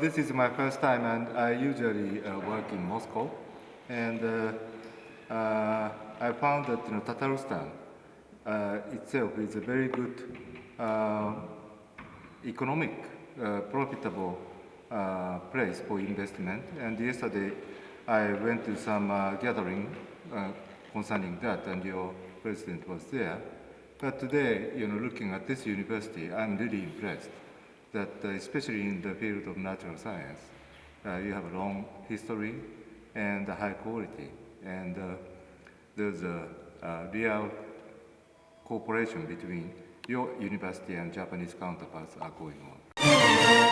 this is my first time, and I usually uh, work in Moscow, and uh, uh, I found that you know, Tatarstan uh, itself is a very good uh, economic, uh, profitable place for investment. And yesterday, I went to some gathering concerning that, and your president was there. But today, you know, looking at this university, I'm really impressed that, uh, especially in the field of natural science, uh, you have a long history and a high quality, and uh, there's a, a real cooperation between your university and Japanese counterparts are going on.